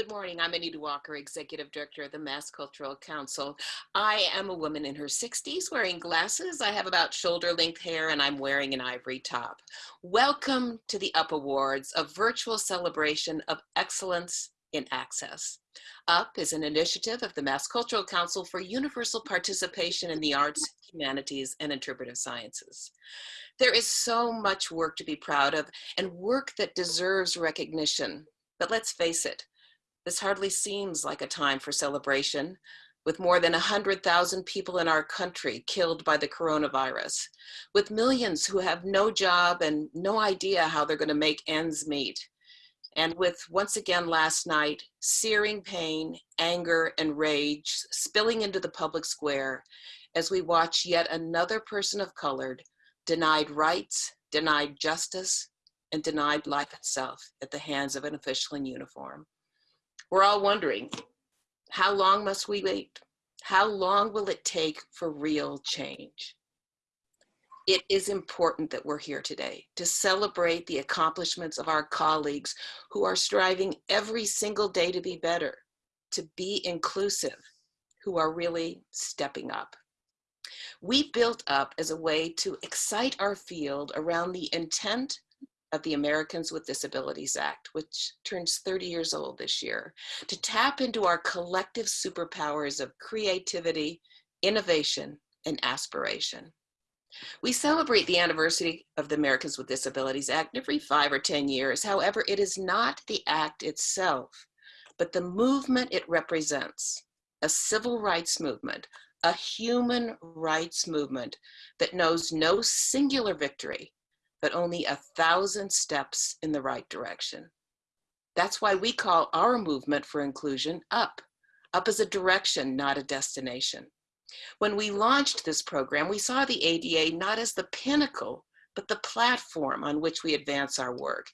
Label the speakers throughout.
Speaker 1: Good morning. I'm Anita Walker, Executive Director of the Mass Cultural Council. I am a woman in her 60s wearing glasses. I have about shoulder length hair and I'm wearing an ivory top. Welcome to the UP Awards, a virtual celebration of excellence in access. UP is an initiative of the Mass Cultural Council for universal participation in the arts, humanities, and interpretive sciences. There is so much work to be proud of and work that deserves recognition. But let's face it, this hardly seems like a time for celebration, with more than 100,000 people in our country killed by the coronavirus, with millions who have no job and no idea how they're gonna make ends meet, and with, once again last night, searing pain, anger, and rage spilling into the public square as we watch yet another person of color denied rights, denied justice, and denied life itself at the hands of an official in uniform. We're all wondering, how long must we wait? How long will it take for real change? It is important that we're here today to celebrate the accomplishments of our colleagues who are striving every single day to be better, to be inclusive, who are really stepping up. We built up as a way to excite our field around the intent of the Americans with Disabilities Act, which turns 30 years old this year, to tap into our collective superpowers of creativity, innovation, and aspiration. We celebrate the anniversary of the Americans with Disabilities Act every five or 10 years. However, it is not the act itself, but the movement it represents, a civil rights movement, a human rights movement that knows no singular victory, but only a thousand steps in the right direction. That's why we call our movement for inclusion UP. UP is a direction, not a destination. When we launched this program, we saw the ADA not as the pinnacle, but the platform on which we advance our work.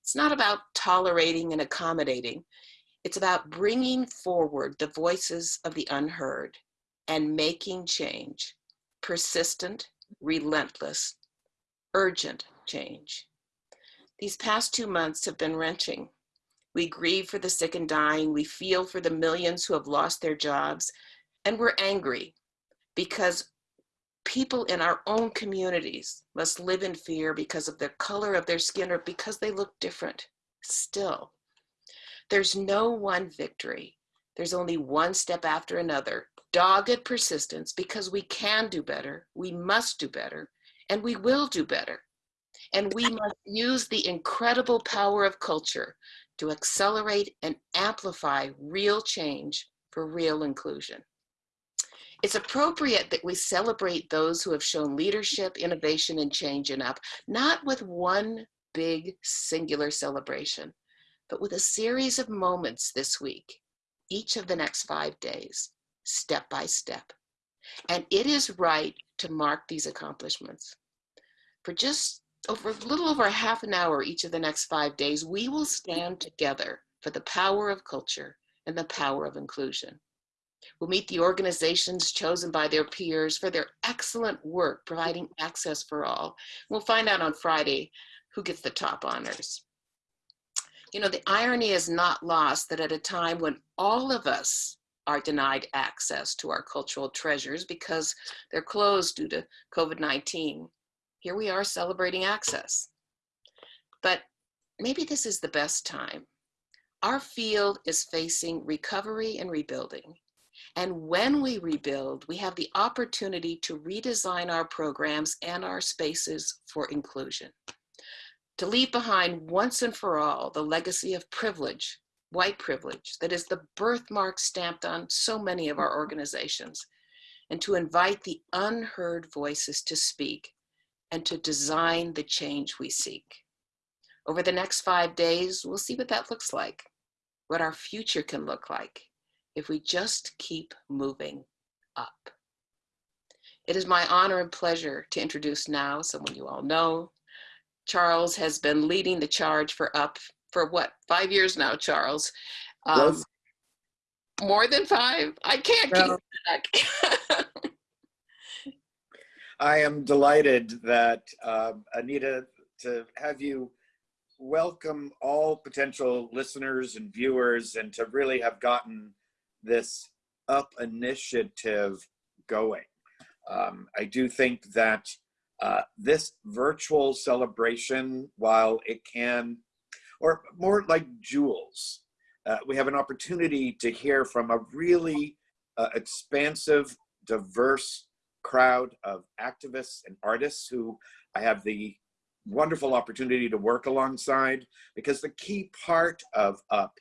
Speaker 1: It's not about tolerating and accommodating. It's about bringing forward the voices of the unheard and making change, persistent, relentless, urgent change. These past two months have been wrenching. We grieve for the sick and dying. We feel for the millions who have lost their jobs. And we're angry because people in our own communities must live in fear because of the color of their skin or because they look different still. There's no one victory. There's only one step after another. Dogged persistence because we can do better, we must do better, and we will do better. And we must use the incredible power of culture to accelerate and amplify real change for real inclusion. It's appropriate that we celebrate those who have shown leadership, innovation, and change in UP, not with one big singular celebration, but with a series of moments this week, each of the next five days, step by step. And it is right to mark these accomplishments. For just over a little over a half an hour each of the next five days, we will stand together for the power of culture and the power of inclusion. We'll meet the organizations chosen by their peers for their excellent work providing access for all. We'll find out on Friday who gets the top honors. You know, the irony is not lost that at a time when all of us are denied access to our cultural treasures because they're closed due to COVID-19. Here we are celebrating access. But maybe this is the best time. Our field is facing recovery and rebuilding. And when we rebuild, we have the opportunity to redesign our programs and our spaces for inclusion. To leave behind once and for all the legacy of privilege white privilege that is the birthmark stamped on so many of our mm-hmm. organizations, and to invite the unheard voices to speak and to design the change we seek. Over the next five days, we'll see what that looks like, what our future can look like if we just keep moving up. It is my honor and pleasure to introduce now someone you all know. Charles has been leading the charge for UP for what, five years now, Charles. Um. More than five? I can't no. keep
Speaker 2: I am delighted that uh, Anita, to have you welcome all potential listeners and viewers and to really have gotten this up initiative going. Um, I do think that uh, this virtual celebration, while it can, or more like jewels, uh, we have an opportunity to hear from a really uh, expansive, diverse crowd of activists and artists who I have the wonderful opportunity to work alongside because the key part of UP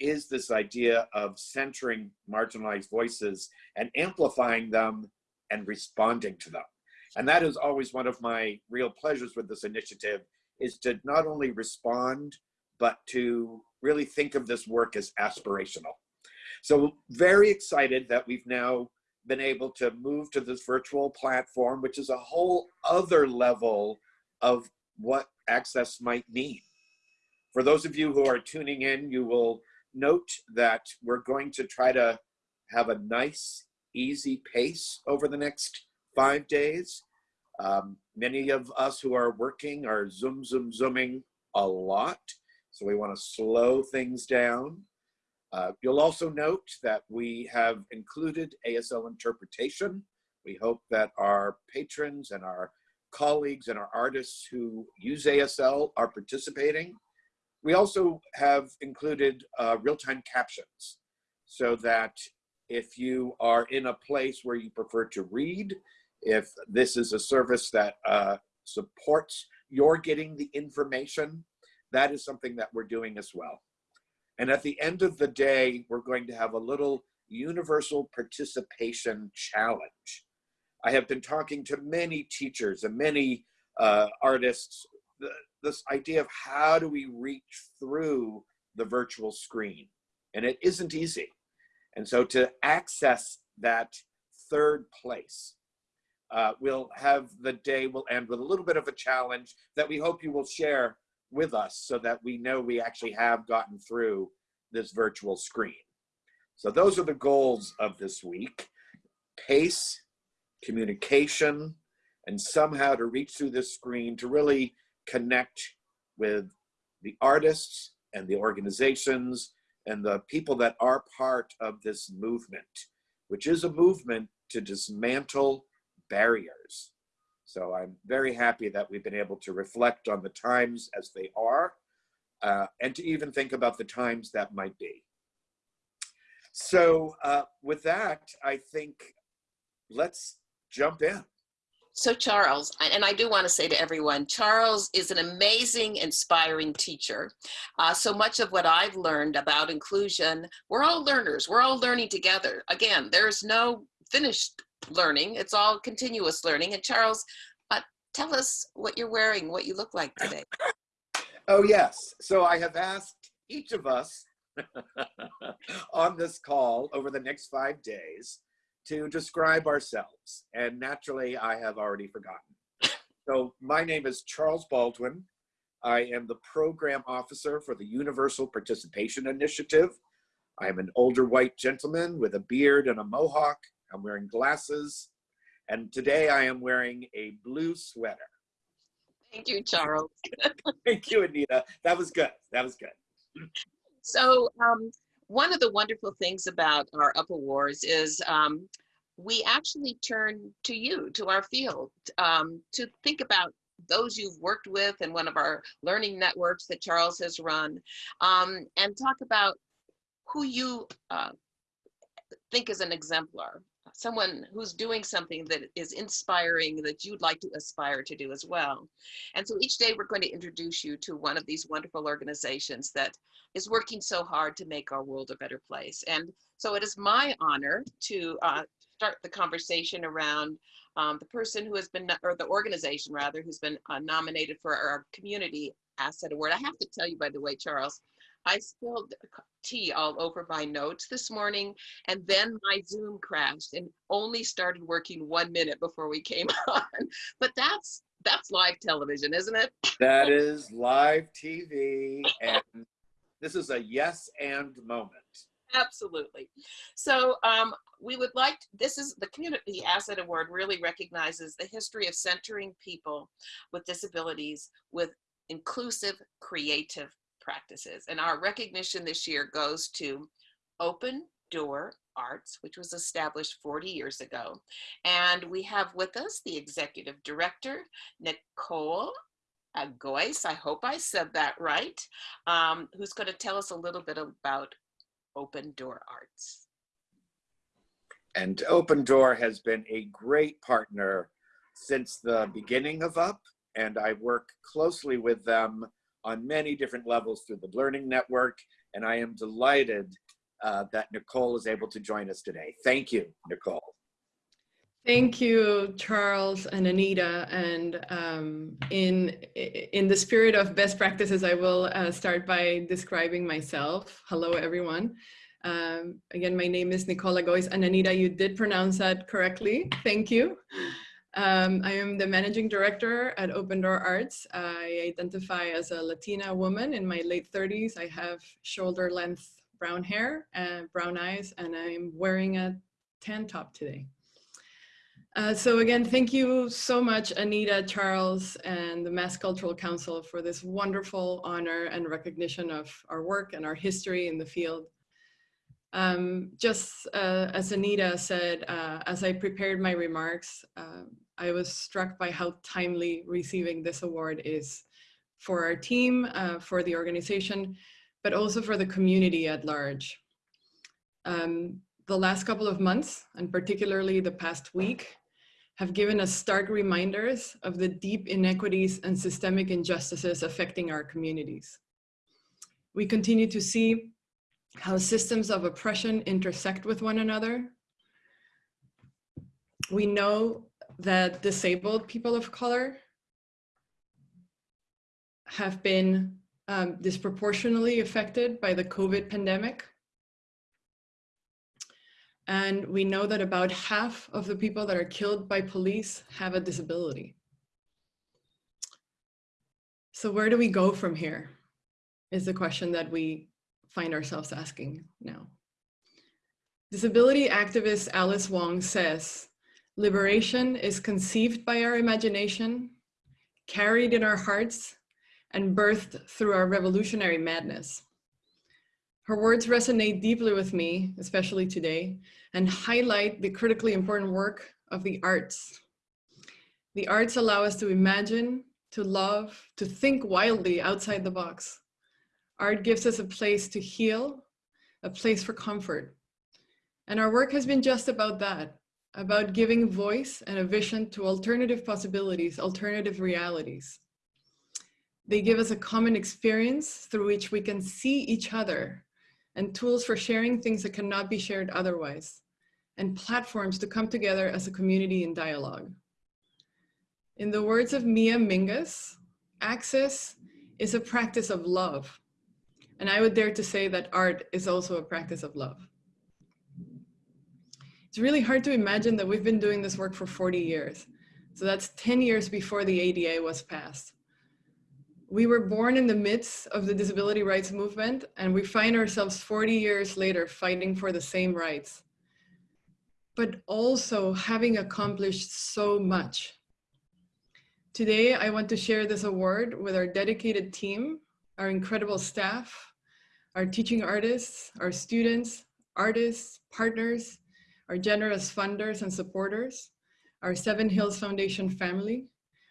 Speaker 2: is this idea of centering marginalized voices and amplifying them and responding to them. And that is always one of my real pleasures with this initiative is to not only respond, but to really think of this work as aspirational. So very excited that we've now been able to move to this virtual platform, which is a whole other level of what access might mean. For those of you who are tuning in, you will note that we're going to try to have a nice, easy pace over the next five days. Um, many of us who are working are zoom, zoom, zooming a lot. So we want to slow things down. Uh, you'll also note that we have included ASL interpretation. We hope that our patrons and our colleagues and our artists who use ASL are participating. We also have included uh, real-time captions so that if you are in a place where you prefer to read, if this is a service that uh, supports your getting the information, that is something that we're doing as well. And at the end of the day, we're going to have a little universal participation challenge. I have been talking to many teachers and many uh, artists, the, this idea of how do we reach through the virtual screen? And it isn't easy. And so to access that third place, uh, we'll have the day We'll end with a little bit of a challenge that we hope you will share with us so that we know we actually have gotten through this virtual screen. So those are the goals of this week. Pace, communication, and somehow to reach through this screen to really connect with the artists and the organizations and the people that are part of this movement, which is a movement to dismantle barriers. So I'm very happy that we've been able to reflect on the times as they are uh, and to even think about the times that might be. So uh, with that, I think let's jump in.
Speaker 1: So Charles, and I do want to say to everyone, Charles is an amazing, inspiring teacher. Uh, so much of what I've learned about inclusion, we're all learners. We're all learning together. Again, there's no finished learning. It's all continuous learning. And Charles, uh, tell us what you're wearing, what you look like today.
Speaker 2: oh yes. So I have asked each of us on this call over the next five days to describe ourselves. And naturally, I have already forgotten. So my name is Charles Baldwin. I am the program officer for the Universal Participation Initiative. I am an older white gentleman with a beard and a mohawk. I'm wearing glasses. And today I am wearing a blue sweater.
Speaker 1: Thank you, Charles.
Speaker 2: Thank you, Anita. That was good. That was good.
Speaker 1: So um, one of the wonderful things about our UP Awards is um, we actually turn to you, to our field, um, to think about those you've worked with and one of our learning networks that Charles has run, um, and talk about who you uh, think is an exemplar, someone who's doing something that is inspiring that you'd like to aspire to do as well. And so each day we're going to introduce you to one of these wonderful organizations that is working so hard to make our world a better place. And so it is my honor to uh, start the conversation around um, the person who has been, or the organization rather, who's been uh, nominated for our community asset award. I have to tell you, by the way, Charles, I spilled tea all over my notes this morning, and then my Zoom crashed and only started working one minute before we came on. But that's that's live television, isn't it?
Speaker 2: That is live TV, and this is a yes and moment.
Speaker 1: Absolutely. So um, we would like, this is the Community Asset Award really recognizes the history of centering people with disabilities with inclusive, creative practices. And our recognition this year goes to Open Door Arts, which was established 40 years ago. And we have with us the executive director, Nicole Agois, I hope I said that right, um, who's going to tell us a little bit about Open Door Arts.
Speaker 2: And Open Door has been a great partner since the beginning of UP, and I work closely with them on many different levels through the Learning Network, and I am delighted uh, that Nicole is able to join us today. Thank you, Nicole.
Speaker 3: Thank you, Charles and Anita. And um, in, in the spirit of best practices, I will uh, start by describing myself. Hello, everyone. Um, again, my name is Nicole Agois, and Anita, you did pronounce that correctly. Thank you. Um, I am the managing director at Open Door Arts. I identify as a Latina woman in my late 30s. I have shoulder length brown hair and brown eyes, and I'm wearing a tan top today. Uh, so again, thank you so much, Anita, Charles, and the Mass Cultural Council for this wonderful honor and recognition of our work and our history in the field. Um, just uh, as Anita said, uh, as I prepared my remarks, uh, I was struck by how timely receiving this award is for our team, uh, for the organization, but also for the community at large. Um, the last couple of months, and particularly the past week, have given us stark reminders of the deep inequities and systemic injustices affecting our communities. We continue to see how systems of oppression intersect with one another. We know that disabled people of color have been um, disproportionately affected by the COVID pandemic. And we know that about half of the people that are killed by police have a disability. So where do we go from here is the question that we find ourselves asking now. Disability activist Alice Wong says, liberation is conceived by our imagination, carried in our hearts, and birthed through our revolutionary madness. Her words resonate deeply with me, especially today, and highlight the critically important work of the arts. The arts allow us to imagine, to love, to think wildly outside the box. Art gives us a place to heal, a place for comfort. And our work has been just about that, about giving voice and a vision to alternative possibilities, alternative realities. They give us a common experience through which we can see each other and tools for sharing things that cannot be shared otherwise, and platforms to come together as a community in dialogue. In the words of Mia Mingus, access is a practice of love. And I would dare to say that art is also a practice of love. It's really hard to imagine that we've been doing this work for 40 years. So that's 10 years before the ADA was passed we were born in the midst of the disability rights movement and we find ourselves 40 years later fighting for the same rights, but also having accomplished so much. Today, I want to share this award with our dedicated team, our incredible staff, our teaching artists, our students, artists, partners, our generous funders and supporters, our Seven Hills Foundation family,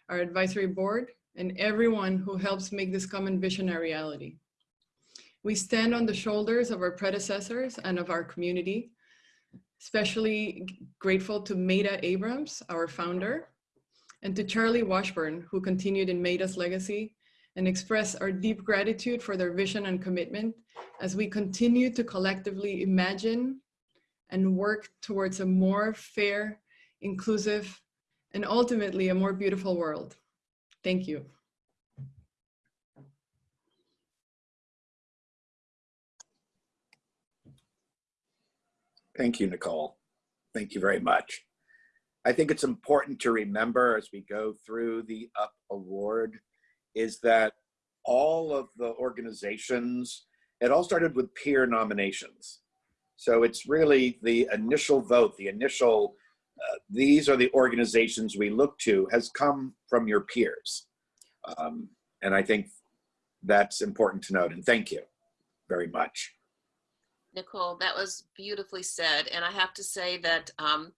Speaker 3: our advisory board, and everyone who helps make this common vision a reality. We stand on the shoulders of our predecessors and of our community, especially grateful to Maida Abrams, our founder, and to Charlie Washburn, who continued in Maida's legacy, and express our deep gratitude for their vision and commitment as we continue to collectively imagine and work towards a more fair, inclusive, and ultimately a more beautiful world. Thank you.
Speaker 2: Thank you, Nicole. Thank you very much. I think it's important to remember as we go through the UP Award is that all of the organizations, it all started with peer nominations. So it's really the initial vote, the initial uh, these are the organizations we look to has come from your peers. Um, And I think that's important to note. And thank you very much.
Speaker 1: Nicole, that was beautifully said. And I have to say that um,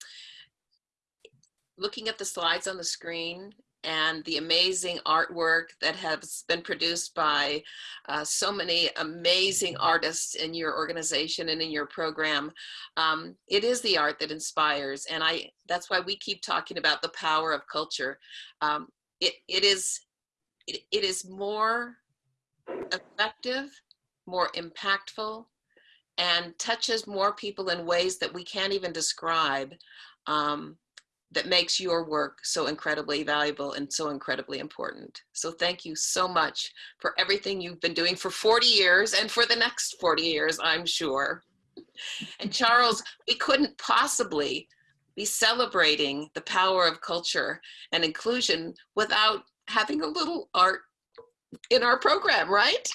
Speaker 1: looking at the slides on the screen and the amazing artwork that has been produced by uh, so many amazing artists in your organization and in your program. Um, it is the art that inspires. And I that's why we keep talking about the power of culture. Um, it, it, is, it, it is more effective, more impactful, and touches more people in ways that we can't even describe um, that makes your work so incredibly valuable and so incredibly important. So thank you so much for everything you've been doing for 40 years and for the next 40 years, I'm sure. And Charles, we couldn't possibly be celebrating the power of culture and inclusion without having a little art in our program, right?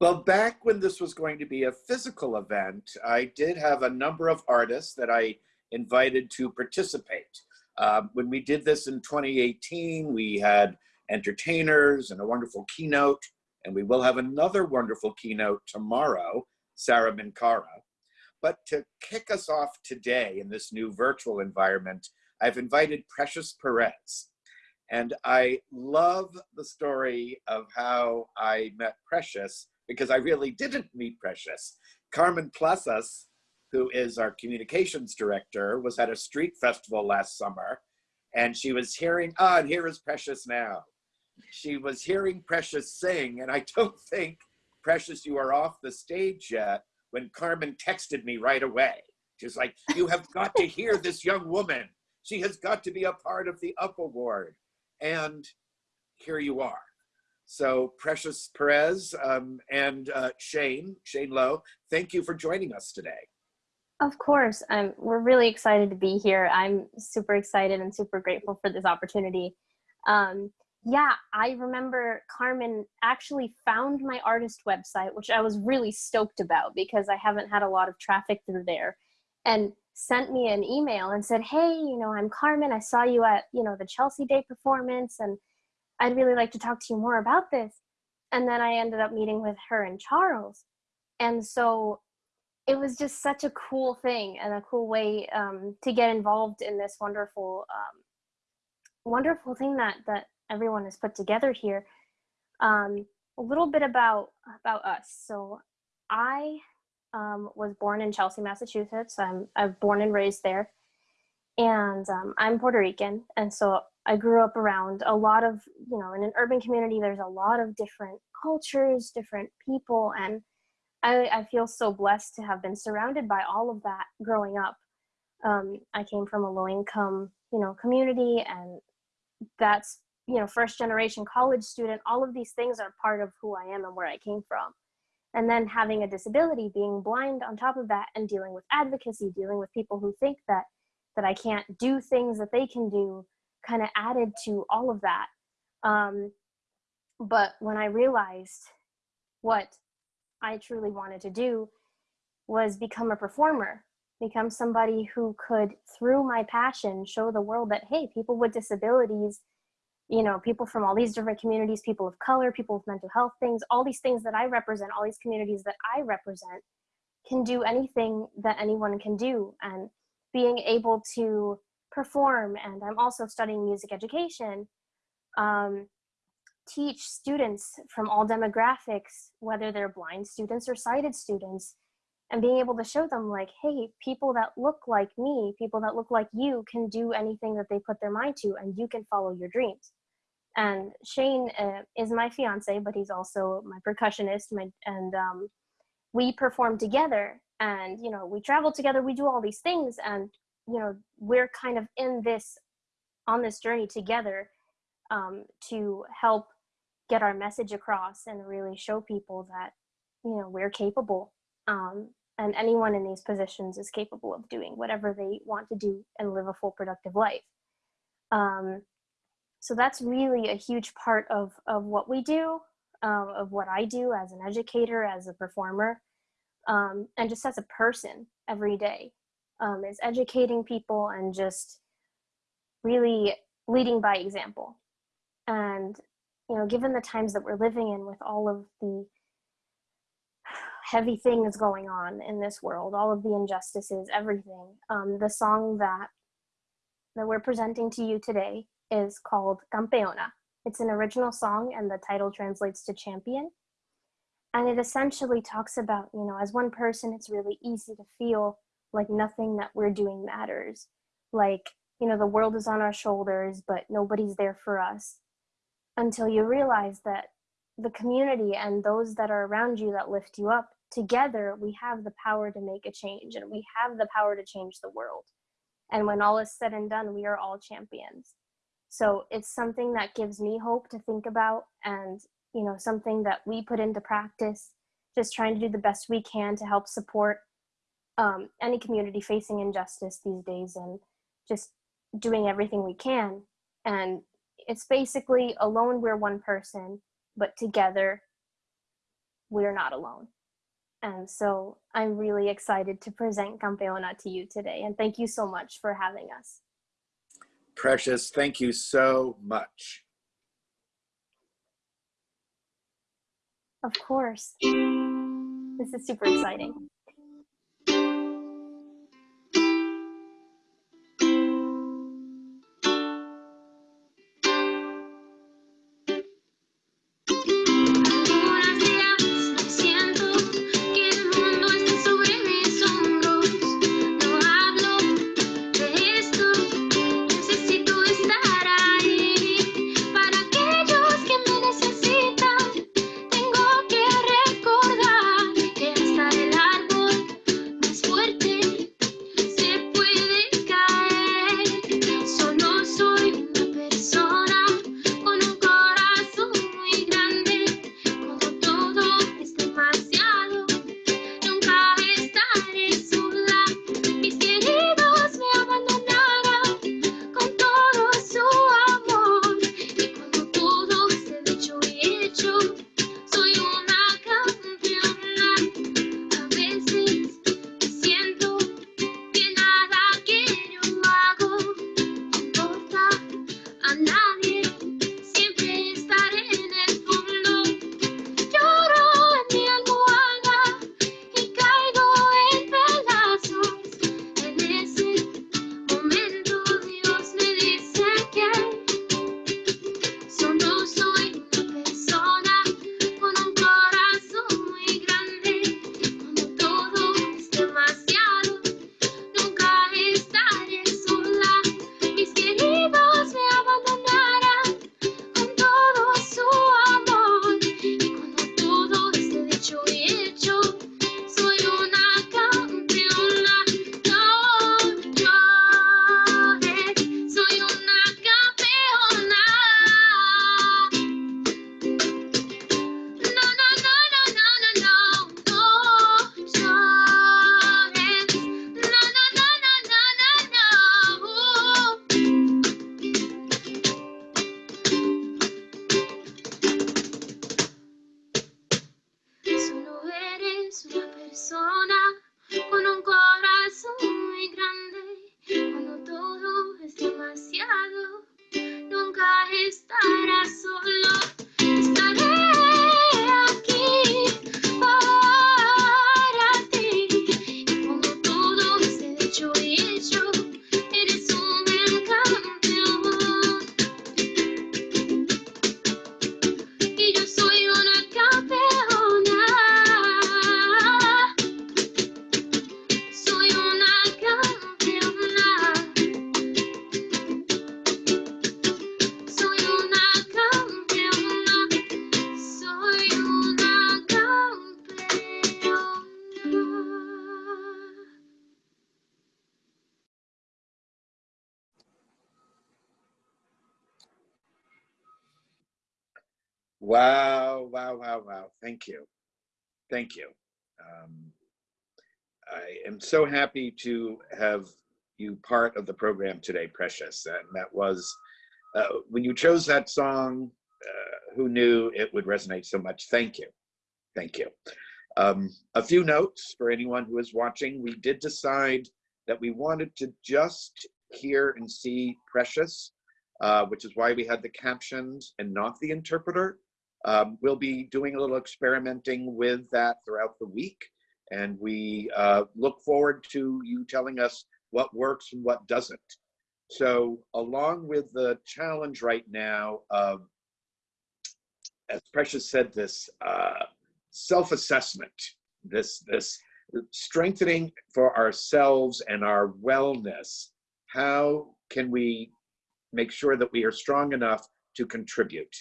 Speaker 2: Well, back when this was going to be a physical event, I did have a number of artists that I invited to participate. Uh, when we did this in 2018, we had entertainers and a wonderful keynote, and we will have another wonderful keynote tomorrow, Sara Minkara. But to kick us off today in this new virtual environment, I've invited Precious Perez. And I love the story of how I met Precious because I really didn't meet Precious. Carmen Plazas who is our communications director, was at a street festival last summer and she was hearing, ah, and here is Precious now. She was hearing Precious sing, and I don't think, Precious, you are off the stage yet, when Carmen texted me right away. She's like, you have got to hear this young woman. She has got to be a part of the UP Award. And here you are. So Precious Perez um, and uh, Shane, Shane Lowe, thank you for joining us today.
Speaker 4: Of course, um, we're really excited to be here. I'm super excited and super grateful for this opportunity. Um, yeah, I remember Carmen actually found my artist website, which I was really stoked about because I haven't had a lot of traffic through there, and sent me an email and said, "Hey, you know, I'm Carmen. I saw you at you know the Chelsea Day performance, and I'd really like to talk to you more about this." And then I ended up meeting with her and Charles, and so it was just such a cool thing and a cool way um, to get involved in this wonderful, um, wonderful thing that that everyone has put together here. Um, a little bit about about us. So, I um, was born in Chelsea, Massachusetts. I'm I'm born and raised there, and um, I'm Puerto Rican, and so I grew up around a lot of you know in an urban community. There's a lot of different cultures, different people, and I, I feel so blessed to have been surrounded by all of that growing up. Um, I came from a low income, you know, community and that's, you know, first generation college student. All of these things are part of who I am and where I came from. And then having a disability, being blind on top of that and dealing with advocacy, dealing with people who think that, that I can't do things that they can do kind of added to all of that. Um, but when I realized what I truly wanted to do was become a performer, become somebody who could, through my passion, show the world that, hey, people with disabilities, you know, people from all these different communities, people of color, people with mental health things, all these things that I represent, all these communities that I represent, can do anything that anyone can do. And being able to perform, and I'm also studying music education, um, teach students from all demographics, whether they're blind students or sighted students, and being able to show them like, hey, people that look like me, people that look like you can do anything that they put their mind to and you can follow your dreams. And Shane uh, is my fiance, but he's also my percussionist my, and um, we perform together and, you know, we travel together, we do all these things and, you know, we're kind of in this, on this journey together um, to help get our message across and really show people that you know we're capable um, and anyone in these positions is capable of doing whatever they want to do and live a full productive life. Um, so that's really a huge part of of what we do uh, of what i do as an educator as a performer um, and just as a person every day um, is educating people and just really leading by example. And
Speaker 5: you know, given the times that we're living in with all of the heavy things going on in this world, all of the injustices, everything, um, the song that that we're presenting to you today is called Campeona. It's an original song and the title translates to champion. And it essentially talks about, you know, as one person, it's really easy to feel like nothing that we're doing matters. Like, you know, the world is on our shoulders, but nobody's there for us until you realize that the community and those that are around you that lift you up, together we have the power to make a change and we have the power to change the world. And when all is said and done, we are all champions. So it's something that gives me hope to think about and, you know, something that we put into practice, just trying to do the best we can to help support um, any community facing injustice these days and just doing everything we can. And it's basically alone we're one person, but together we're not alone. And so I'm really excited to present Campeona to you today. And thank you so much for having us.
Speaker 2: Precious, thank you so much.
Speaker 5: Of course. This is super exciting.
Speaker 2: Wow, wow, wow, wow. Thank you. Thank you. Um, I am so happy to have you part of the program today, Precious. And that was, uh, when you chose that song, uh, who knew it would resonate so much? Thank you. Thank you. Um, a few notes for anyone who is watching. We did decide that we wanted to just hear and see Precious uh, which is why we had the captions and not the interpreter. Um, we'll be doing a little experimenting with that throughout the week. And we uh, look forward to you telling us what works and what doesn't. So along with the challenge right now of, as Precious said, this uh, self-assessment, this, this strengthening for ourselves and our wellness, how can we make sure that we are strong enough to contribute?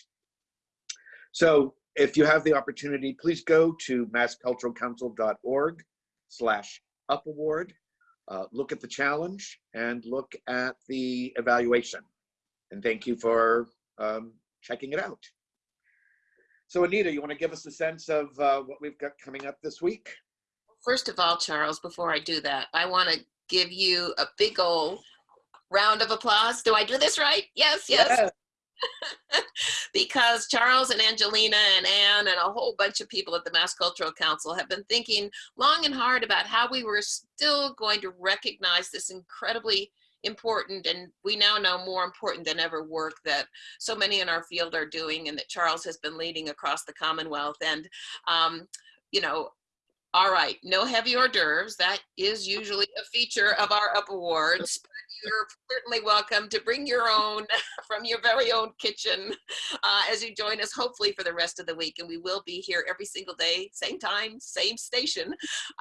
Speaker 2: So if you have the opportunity, please go to massculturalcouncil.org slash up award, uh, look at the challenge and look at the evaluation. And thank you for um, checking it out. So Anita, you want to give us a sense of uh, what we've got coming up this week?
Speaker 1: First of all, Charles, before I do that, I want to give you a big old round of applause. Do I do this right? Yes, yes.
Speaker 2: Yes.
Speaker 1: because Charles and Angelina and Anne and a whole bunch of people at the Mass Cultural Council have been thinking long and hard about how we were still going to recognize this incredibly important and we now know more important than ever work that so many in our field are doing and that Charles has been leading across the Commonwealth. And, um, you know, all right, no heavy hors d'oeuvres. That is usually a feature of our up awards. You're certainly welcome to bring your own from your very own kitchen uh, as you join us, hopefully for the rest of the week. And we will be here every single day, same time, same station.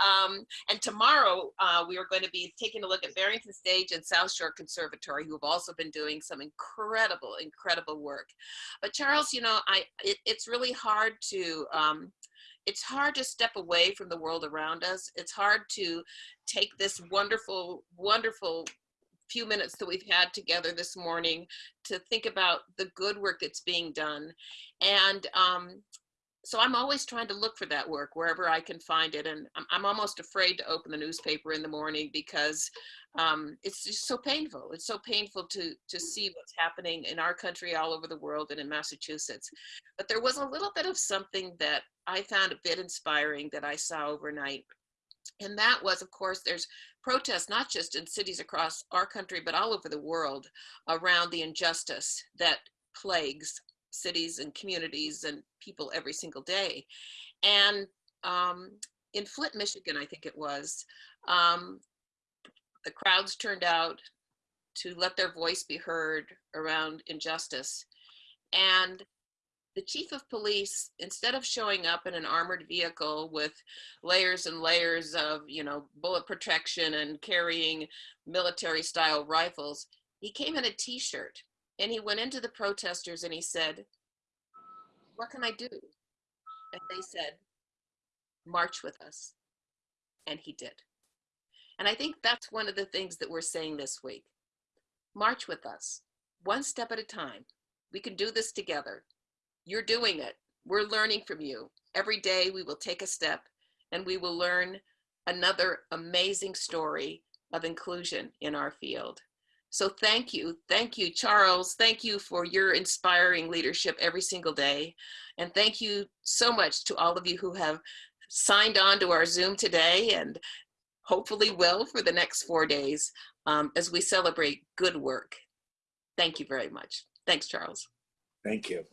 Speaker 1: Um, and tomorrow uh, we are going to be taking a look at Barrington Stage and South Shore Conservatory, who have also been doing some incredible, incredible work. But Charles, you know, I it, it's really hard to um, it's hard to step away from the world around us. It's hard to take this wonderful, wonderful few minutes that we've had together this morning to think about the good work that's being done. And um, so I'm always trying to look for that work wherever I can find it. And I'm, I'm almost afraid to open the newspaper in the morning because um, it's just so painful. It's so painful to, to see what's happening in our country, all over the world, and in Massachusetts. But there was a little bit of something that I found a bit inspiring that I saw overnight. And that was, of course, there's protests, not just in cities across our country, but all over the world around the injustice that plagues cities and communities and people every single day. And um, in Flint, Michigan, I think it was, um, the crowds turned out to let their voice be heard around injustice. And the chief of police, instead of showing up in an armored vehicle with layers and layers of, you know, bullet protection and carrying military style rifles, he came in a t-shirt and he went into the protesters and he said, what can I do? And they said, march with us. And he did. And I think that's one of the things that we're saying this week. March with us, one step at a time. We can do this together. You're doing it. We're learning from you. Every day we will take a step and we will learn another amazing story of inclusion in our field. So thank you. Thank you, Charles. Thank you for your inspiring leadership every single day. And thank you so much to all of you who have signed on to our Zoom today and hopefully will for the next four days um, as we celebrate good work. Thank you very much. Thanks, Charles.
Speaker 2: Thank you.